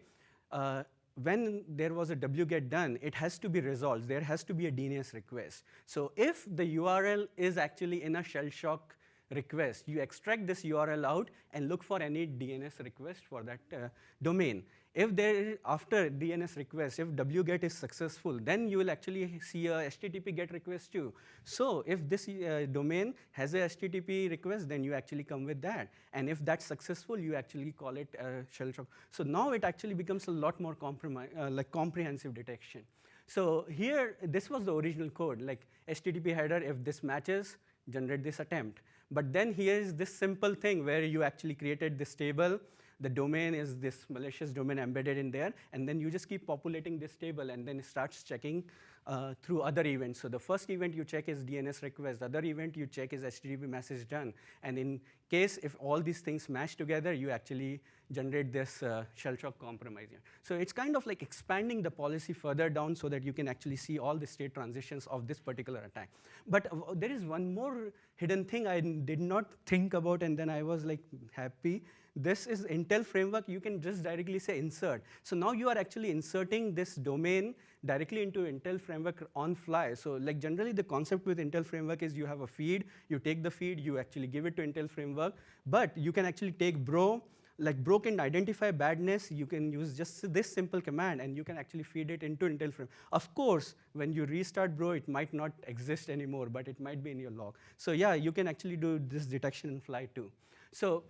uh, when there was a wget done, it has to be resolved. There has to be a DNS request. So if the URL is actually in a shell shock request. You extract this URL out and look for any DNS request for that uh, domain. If there, after DNS request, if wget is successful, then you will actually see a HTTP GET request too. So if this uh, domain has a HTTP request, then you actually come with that. And if that's successful, you actually call it a shell shock. So now it actually becomes a lot more uh, like comprehensive detection. So here, this was the original code, like HTTP header, if this matches, generate this attempt. But then here is this simple thing where you actually created this table. The domain is this malicious domain embedded in there. And then you just keep populating this table and then it starts checking uh, through other events. So the first event you check is DNS request, the other event you check is HTTP message done. And in case if all these things match together, you actually generate this uh, shell shock compromise. So it's kind of like expanding the policy further down so that you can actually see all the state transitions of this particular attack. But uh, there is one more hidden thing I did not think about, and then I was like happy. This is Intel framework. You can just directly say insert. So now you are actually inserting this domain directly into Intel framework on fly. So like generally the concept with Intel framework is you have a feed, you take the feed, you actually give it to Intel framework, but you can actually take bro, like bro can identify badness, you can use just this simple command and you can actually feed it into Intel frame. Of course, when you restart bro, it might not exist anymore, but it might be in your log. So yeah, you can actually do this detection in fly too. So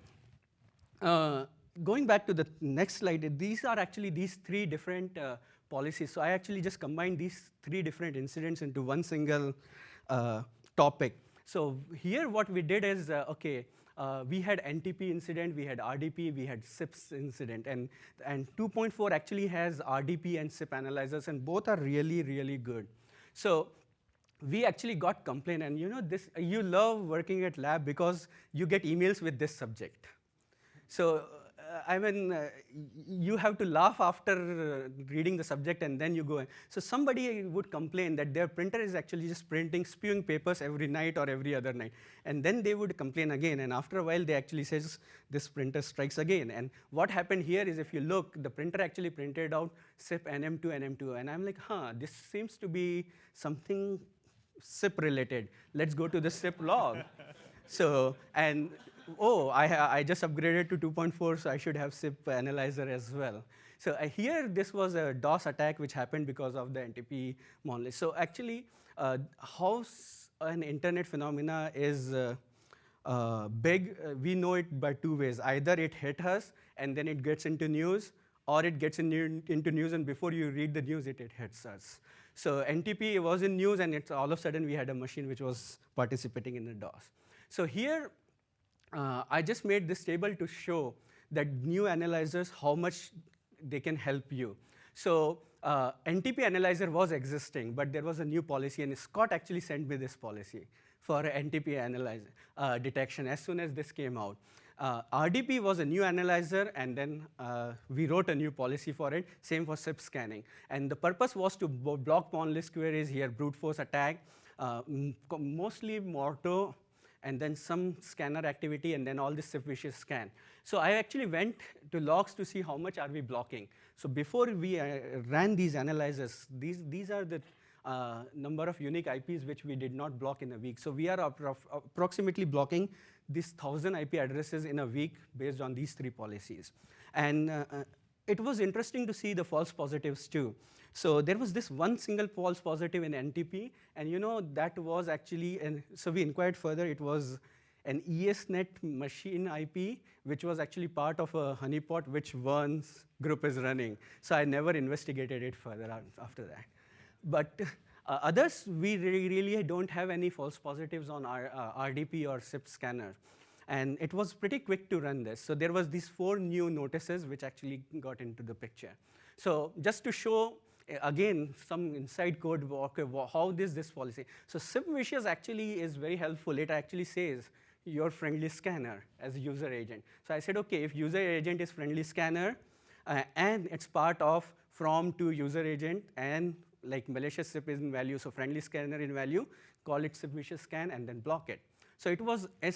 uh, going back to the next slide, these are actually these three different uh, policies. So I actually just combined these three different incidents into one single uh, topic. So here what we did is, uh, okay, uh, we had NTP incident, we had RDP, we had SIPs incident, and, and 2.4 actually has RDP and SIP analyzers, and both are really, really good. So we actually got complaint, and you know, this, you love working at lab because you get emails with this subject. So, uh, I mean, uh, you have to laugh after uh, reading the subject and then you go in. So somebody would complain that their printer is actually just printing, spewing papers every night or every other night. And then they would complain again. And after a while, they actually says, this printer strikes again. And what happened here is if you look, the printer actually printed out SIP NM2, NM2. And I'm like, huh, this seems to be something SIP related. Let's go to the SIP log. (laughs) so, and oh, I, I just upgraded to 2.4, so I should have SIP analyzer as well. So uh, here, this was a DOS attack which happened because of the NTP monlist. So actually, uh, how an internet phenomena is uh, uh, big, uh, we know it by two ways. Either it hit us, and then it gets into news, or it gets in new, into news, and before you read the news, it, it hits us. So NTP was in news, and it's all of a sudden we had a machine which was participating in the DOS. So here, uh, I just made this table to show that new analyzers, how much they can help you. So uh, NTP analyzer was existing, but there was a new policy, and Scott actually sent me this policy for NTP analyzer uh, detection as soon as this came out. Uh, RDP was a new analyzer, and then uh, we wrote a new policy for it, same for SIP scanning. And the purpose was to block monlist queries here, brute force attack, uh, mostly Morto and then some scanner activity, and then all this vicious scan. So I actually went to logs to see how much are we blocking. So before we uh, ran these analyzers, these, these are the uh, number of unique IPs which we did not block in a week. So we are approximately blocking these 1,000 IP addresses in a week based on these three policies. And uh, uh it was interesting to see the false positives too. So there was this one single false positive in NTP, and you know that was actually, and so we inquired further, it was an ESNet machine IP, which was actually part of a honeypot which Vern's group is running. So I never investigated it further after that. But uh, others, we really don't have any false positives on our uh, RDP or SIP scanner. And it was pretty quick to run this. So there was these four new notices which actually got into the picture. So just to show, again, some inside code, okay, how is this this policy? So SIPVicious actually is very helpful. It actually says, your friendly scanner as user agent. So I said, okay, if user agent is friendly scanner, uh, and it's part of from to user agent and like malicious SIP is in value, so friendly scanner in value, call it SIPVicious scan and then block it. So it was as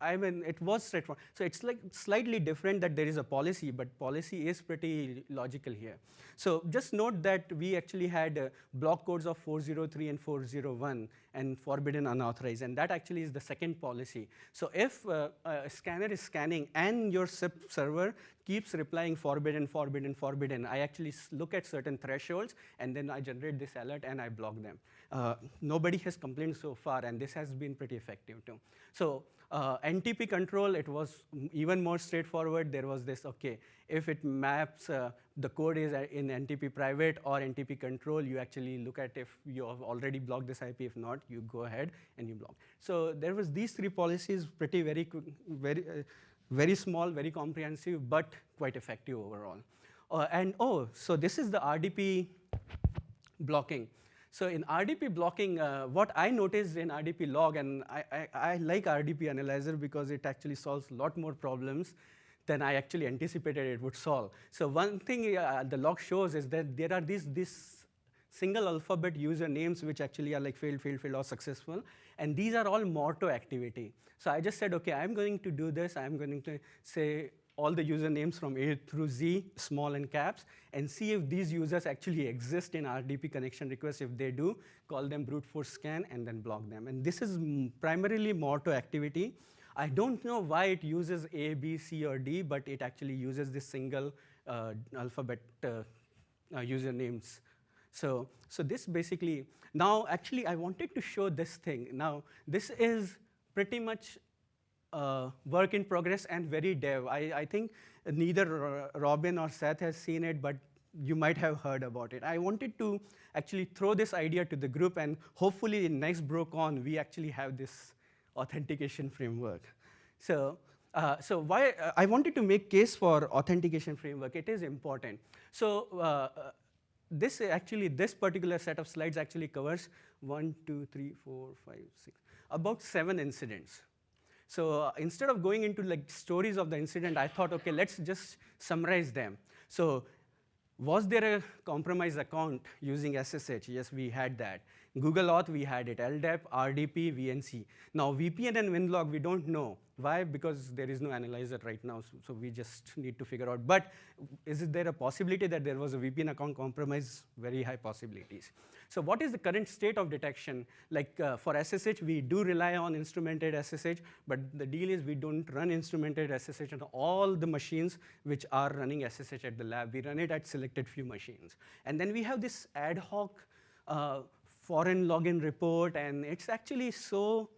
I mean, it was straightforward. So it's like slightly different that there is a policy, but policy is pretty logical here. So just note that we actually had uh, block codes of 403 and 401 and forbidden unauthorized, and that actually is the second policy. So if uh, a scanner is scanning and your SIP server keeps replying forbidden, forbidden, forbidden, I actually look at certain thresholds, and then I generate this alert and I block them. Uh, nobody has complained so far, and this has been pretty effective too. So uh, NTP control, it was even more straightforward. There was this, okay, if it maps, uh, the code is in NTP private or NTP control, you actually look at if you have already blocked this IP. If not, you go ahead and you block. So there was these three policies, pretty very, very, uh, very small, very comprehensive, but quite effective overall. Uh, and oh, so this is the RDP blocking. So in RDP blocking, uh, what I noticed in RDP log, and I, I, I like RDP analyzer because it actually solves a lot more problems than I actually anticipated it would solve. So one thing uh, the log shows is that there are these, these single alphabet usernames which actually are like failed, failed, failed, or successful. And these are all Morto activity. So I just said, okay, I'm going to do this. I'm going to say all the usernames from A through Z, small and caps, and see if these users actually exist in RDP connection requests. If they do, call them brute force scan and then block them. And this is primarily Morto activity. I don't know why it uses A, B, C, or D, but it actually uses this single uh, alphabet uh, uh, usernames. So, so this basically, now actually I wanted to show this thing. Now, this is pretty much uh, work in progress and very dev. I, I think neither Robin or Seth has seen it, but you might have heard about it. I wanted to actually throw this idea to the group, and hopefully in next BroCon, we actually have this authentication framework. So, uh, so why uh, I wanted to make case for authentication framework. It is important. So uh, uh this actually, this particular set of slides actually covers one, two, three, four, five, six, about seven incidents. So uh, instead of going into like stories of the incident, I thought, okay, let's just summarize them. So was there a compromised account using SSH? Yes, we had that. Google Auth, we had it. LDAP, RDP, VNC. Now, VPN and WinLog, we don't know. Why? Because there is no analyzer right now, so, so, we just need to figure out. But is there a possibility that there was a VPN account compromise? Very high possibilities. So what is the current state of detection? Like uh, for SSH, we do rely on instrumented SSH, but the deal is we don't run instrumented SSH on all the machines which are running SSH at the lab. We run it at selected few machines. And then we have this ad hoc uh, foreign login report, and it's actually so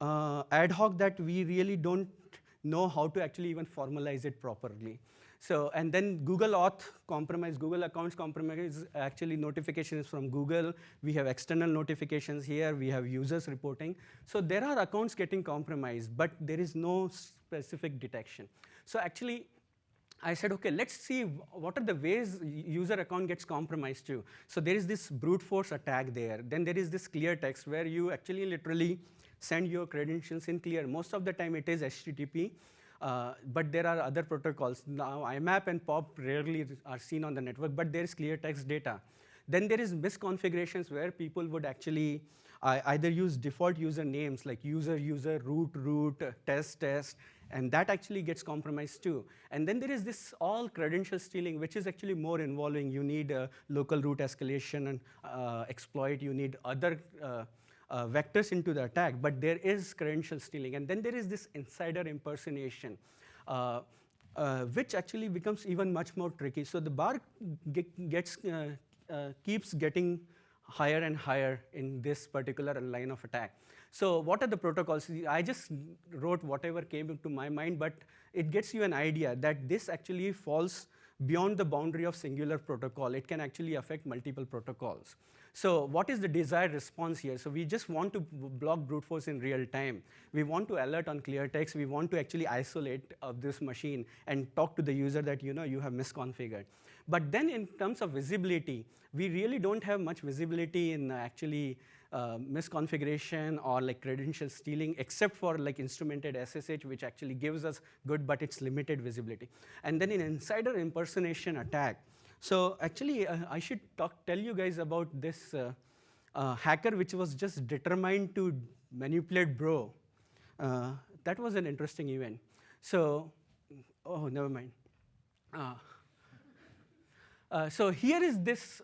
uh, ad hoc that we really don't know how to actually even formalize it properly. So, and then Google Auth compromise, Google accounts compromise, actually notifications from Google. We have external notifications here. We have users reporting. So there are accounts getting compromised, but there is no specific detection. So actually, I said, okay, let's see what are the ways user account gets compromised too. So there is this brute force attack there. Then there is this clear text where you actually literally send your credentials in clear. Most of the time it is HTTP, uh, but there are other protocols. Now IMAP and POP rarely are seen on the network, but there is clear text data. Then there is misconfigurations where people would actually uh, either use default user names like user, user, root, root, test, test, and that actually gets compromised too. And then there is this all credential stealing, which is actually more involving. You need uh, local root escalation and uh, exploit. You need other uh, vectors into the attack, but there is credential stealing. And then there is this insider impersonation, uh, uh, which actually becomes even much more tricky. So the bar get, gets, uh, uh, keeps getting higher and higher in this particular line of attack. So what are the protocols? I just wrote whatever came into my mind, but it gets you an idea that this actually falls beyond the boundary of singular protocol. It can actually affect multiple protocols. So what is the desired response here? So we just want to block brute force in real time. We want to alert on clear text. We want to actually isolate of this machine and talk to the user that you know you have misconfigured. But then in terms of visibility, we really don't have much visibility in actually uh, misconfiguration or like credential stealing, except for like instrumented SSH, which actually gives us good, but it's limited visibility. And then in insider impersonation attack, so actually, uh, I should talk, tell you guys about this uh, uh, hacker which was just determined to manipulate Bro. Uh, that was an interesting event. So, oh, never mind. Uh, uh, so here is this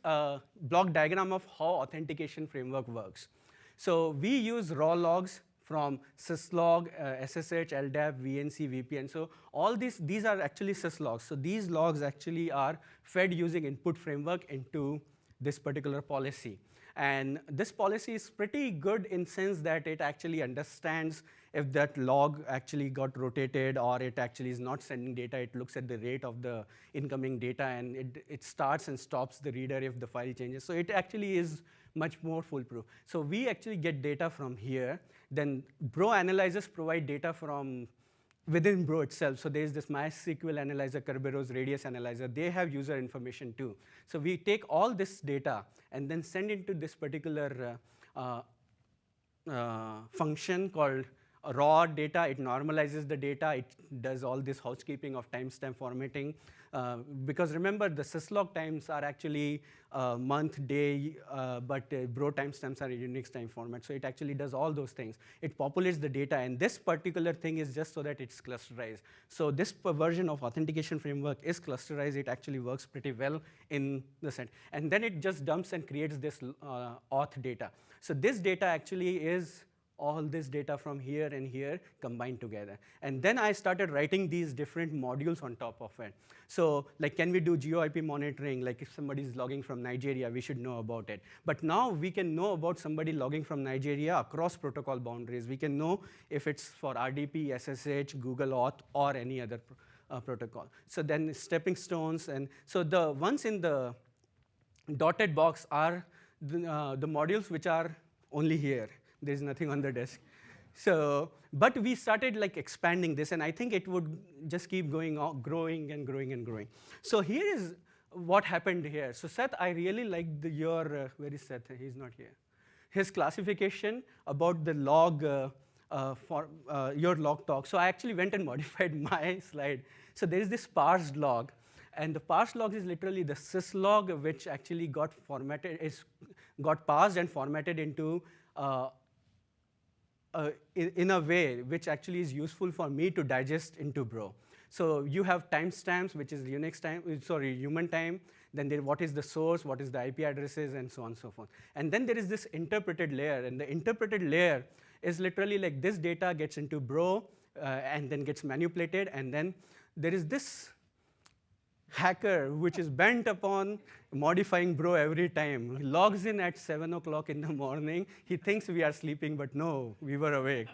block diagram of how authentication framework works. So we use raw logs from syslog, uh, SSH, LDAP, VNC, VPN. So all these, these are actually syslogs. So these logs actually are fed using input framework into this particular policy. And this policy is pretty good in sense that it actually understands if that log actually got rotated or it actually is not sending data, it looks at the rate of the incoming data and it, it starts and stops the reader if the file changes. So it actually is much more foolproof. So we actually get data from here. Then Bro analyzers provide data from within Bro itself. So there's this MySQL analyzer, Kerberos Radius analyzer. They have user information too. So we take all this data and then send it to this particular uh, uh, uh, function called raw data. It normalizes the data. It does all this housekeeping of timestamp formatting. Uh, because remember, the syslog times are actually uh, month, day, uh, but uh, bro timestamps are Unix time format. So it actually does all those things. It populates the data, and this particular thing is just so that it's clusterized. So this version of authentication framework is clusterized. It actually works pretty well in the set. And then it just dumps and creates this uh, auth data. So this data actually is all this data from here and here combined together. And then I started writing these different modules on top of it. So like, can we do geo-IP monitoring? Like if somebody is logging from Nigeria, we should know about it. But now we can know about somebody logging from Nigeria across protocol boundaries. We can know if it's for RDP, SSH, Google Auth, or any other uh, protocol. So then stepping stones, and so the ones in the dotted box are the, uh, the modules which are only here there's nothing on the desk. So, but we started like expanding this, and I think it would just keep going on, growing and growing and growing. So here is what happened here. So Seth, I really like the, your, uh, where is Seth? He's not here. His classification about the log, uh, uh, for uh, your log talk. So I actually went and (laughs) modified my slide. So there is this parsed log, and the parsed log is literally the syslog, which actually got formatted, is got parsed and formatted into uh, in, in, a way which actually is useful for me to digest into Bro. So you have timestamps, which is Unix time, uh, sorry, human time. Then there, what is the source, what is the IP addresses, and so on and so forth. And then there is this interpreted layer, and the interpreted layer is literally like this data gets into Bro, uh, and then gets manipulated, and then there is this hacker which is bent upon modifying bro every time. He logs in at 7 o'clock in the morning. He thinks we are sleeping, but no, we were awake.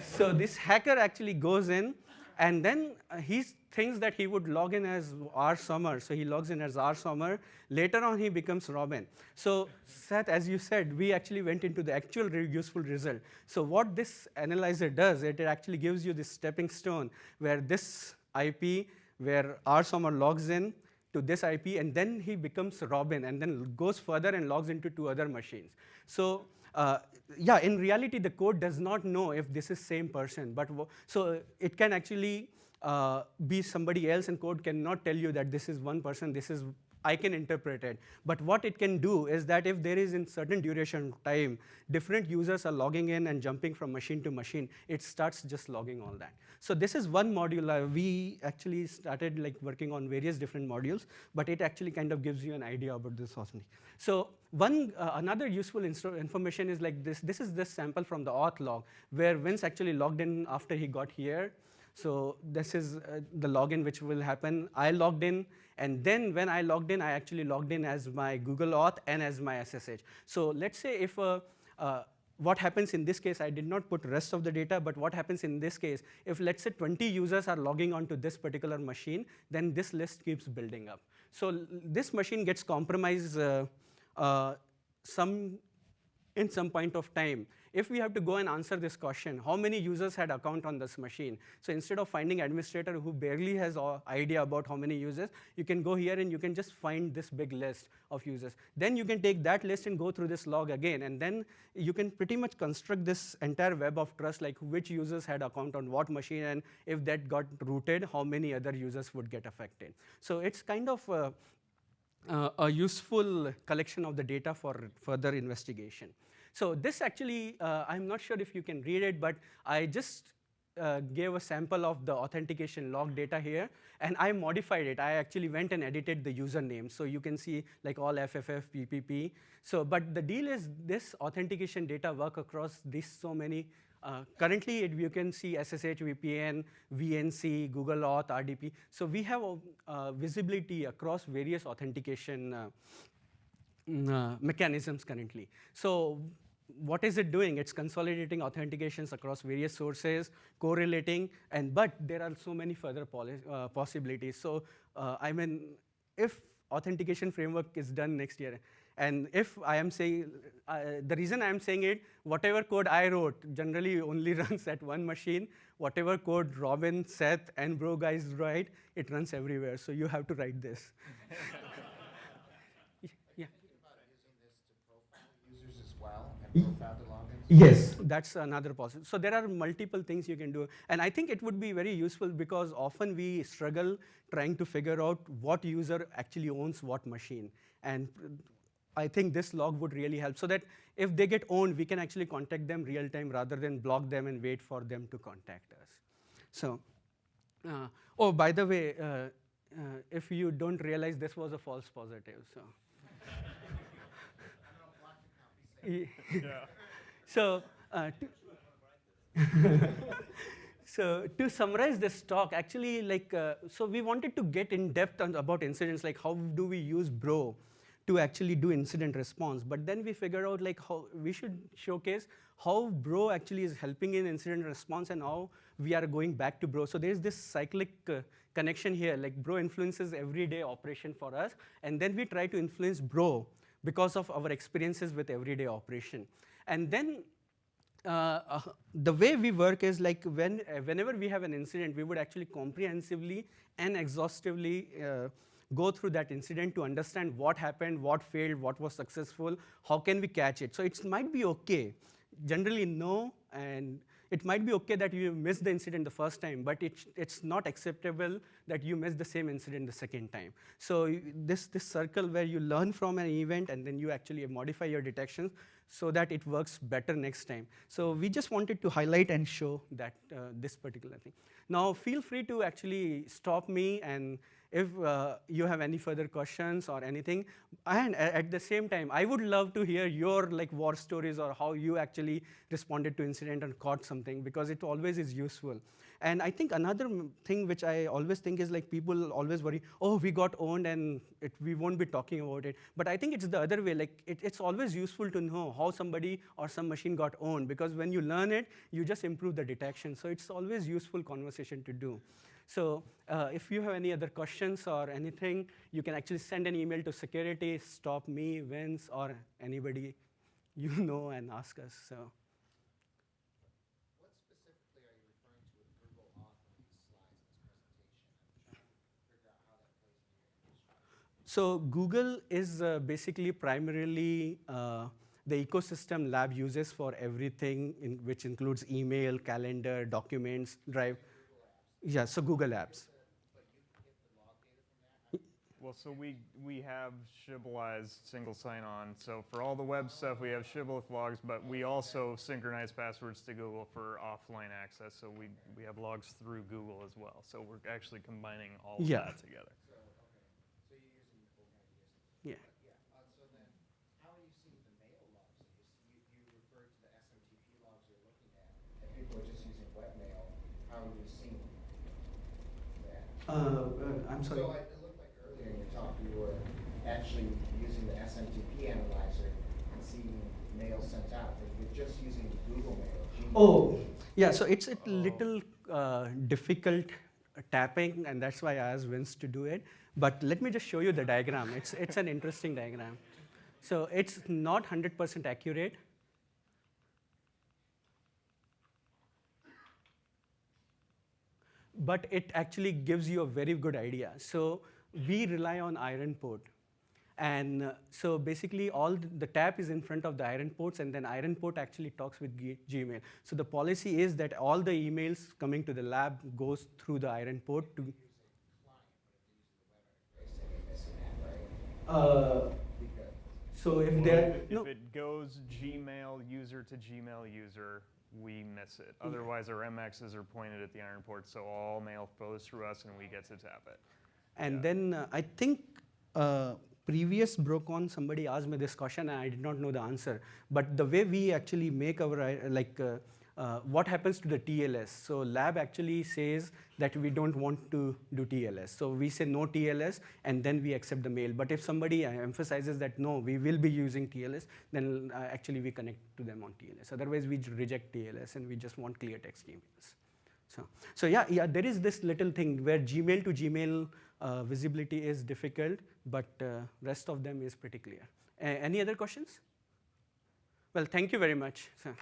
so this hacker actually goes in, and then uh, he thinks that he would log in as R Sommer, so he logs in as R Sommer. Later on, he becomes Robin. So Seth, as you said, we actually went into the actual useful result. So what this analyzer does, it, it actually gives you this stepping stone where this IP where R Sommer logs in to this IP, and then he becomes Robin, and then goes further and logs into two other machines. So uh, yeah, in reality, the code does not know if this is same person, but so it can actually uh, be somebody else, and code cannot tell you that this is one person, this is I can interpret it. But what it can do is that if there is in certain duration time, different users are logging in and jumping from machine to machine, it starts just logging all that. So this is one module. Uh, we actually started like working on various different modules, but it actually kind of gives you an idea about this also. So one uh, another useful information is like this. This is this sample from the auth log, where Vince actually logged in after he got here. So this is uh, the login which will happen. I logged in, and then when I logged in, I actually logged in as my Google Auth and as my SSH. So let's say if uh, uh, what happens in this case, I did not put rest of the data, but what happens in this case, if let's say 20 users are logging onto this particular machine, then this list keeps building up. So this machine gets compromised uh, uh, some in some point of time if we have to go and answer this question, how many users had account on this machine? So instead of finding administrator who barely has idea about how many users, you can go here and you can just find this big list of users. Then you can take that list and go through this log again, and then you can pretty much construct this entire web of trust, like which users had account on what machine, and if that got rooted, how many other users would get affected. So it's kind of uh, uh, a useful collection of the data for further investigation. So this actually, uh, I'm not sure if you can read it, but I just uh, gave a sample of the authentication log data here, and I modified it. I actually went and edited the username, so you can see like all FFF, PPP. So, but the deal is this authentication data work across these so many. Uh, currently, it, you can see SSH, VPN, VNC, Google Auth, RDP. So we have uh, visibility across various authentication uh, mechanisms currently. So what is it doing? It's consolidating authentications across various sources, correlating, and but there are so many further uh, possibilities. So uh, I mean, if authentication framework is done next year, And if I am saying, uh, the reason I am saying it, whatever code I wrote generally (laughs) only runs at one machine. Whatever code Robin, Seth, and Bro guys write, it runs everywhere. So you have to write this. (laughs) yeah. users as well and profile the logins? Yes, that's another possible. So there are multiple things you can do. And I think it would be very useful because often we struggle trying to figure out what user actually owns what machine. And I think this log would really help so that if they get owned, we can actually contact them real time rather than block them and wait for them to contact us. So, uh, oh, by the way, uh, uh, if you don't realize this was a false positive, so. (laughs) So, uh, to (laughs) so to summarize this talk, actually, like, uh, so we wanted to get in depth on, about incidents, like how do we use Bro to actually do incident response. But then we figure out like how we should showcase how Bro actually is helping in incident response and how we are going back to Bro. So there's this cyclic uh, connection here, like Bro influences everyday operation for us, and then we try to influence Bro because of our experiences with everyday operation. And then uh, uh, the way we work is like when, uh, whenever we have an incident, we would actually comprehensively and exhaustively uh, go through that incident to understand what happened, what failed, what was successful, how can we catch it. So it might be okay. Generally, no, and it might be okay that you missed the incident the first time, but it, it's not acceptable that you miss the same incident the second time. So this, this circle where you learn from an event and then you actually modify your detections so that it works better next time. So we just wanted to highlight and show that uh, this particular thing. Now feel free to actually stop me and if uh, you have any further questions or anything. And at the same time, I would love to hear your like war stories or how you actually responded to incident and caught something because it always is useful. And I think another thing which I always think is like people always worry, oh, we got owned and it, we won't be talking about it. But I think it's the other way. Like it, it's always useful to know how somebody or some machine got owned because when you learn it, you just improve the detection. So it's always useful conversation to do. So uh, if you have any other questions or anything, you can actually send an email to security, stop me, Vince, or anybody (laughs) you know and ask us. So. What specifically are you referring to with Google Auth in these slides, this presentation? I'm trying to figure out how that plays into your infrastructure. So Google is uh, basically primarily uh, the ecosystem lab uses for everything, in, which includes email, calendar, documents, Drive. Yeah, so Google Apps. Well, so we, we have Shibbolized single sign-on. So for all the web stuff, we have Shibboleth logs, but we also synchronize passwords to Google for offline access. So we, we have logs through Google as well. So we're actually combining all of Yeah. that together. So you're using OpenIDS. Yeah. Yeah, uh, so then, how are you Uh, uh, I'm sorry. So I- it looked like earlier in your talk, you were actually using the SMTP analyzer and seeing mail sent out. You're just using Google Mail, Gmail. Oh, yeah, so it's a little uh, difficult tapping, and that's why I asked Vince to do it. But let me just show you the diagram. It's, it's an interesting diagram. So it's not 100% accurate. But it actually gives you a very good idea. So we rely on IronPort. And uh, so basically all th- the tap is in front of the IronPorts and then IronPort actually talks with G- Gmail. So the policy is that all the emails coming to the lab goes through the IronPort to. Uh, so if Well, there, if, it- no, if it goes Gmail user to Gmail user, we miss it. Otherwise, our MXs are pointed at the IronPort, so all mail flows through us and we get to tap it. And Yeah. then uh, I think uh, previous Brocon, somebody asked me this question and I did not know the answer. But the way we actually make our, uh, like, uh, what happens to the TLS? So lab actually says that we don't want to do TLS. So we say no TLS and then we accept the mail. But if somebody uh, emphasizes that no, we will be using TLS, then uh, actually we connect to them on TLS. Otherwise we reject TLS and we just want clear text emails. So, so yeah, yeah, there is this little thing where Gmail to Gmail uh, visibility is difficult, but uh, rest of them is pretty clear. Any other questions? Well, thank you very much. So-